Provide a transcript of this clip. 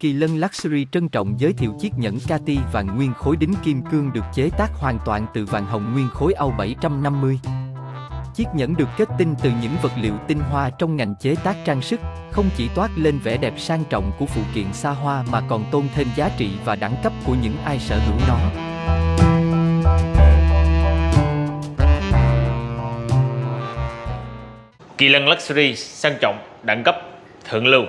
Kỳ Lân Luxury trân trọng giới thiệu chiếc nhẫn Cati vàng nguyên khối đính kim cương được chế tác hoàn toàn từ vàng hồng nguyên khối Âu 750. Chiếc nhẫn được kết tinh từ những vật liệu tinh hoa trong ngành chế tác trang sức, không chỉ toát lên vẻ đẹp sang trọng của phụ kiện xa hoa mà còn tôn thêm giá trị và đẳng cấp của những ai sở hữu nó. Kỳ lân Luxury sang trọng, đẳng cấp, thượng lưu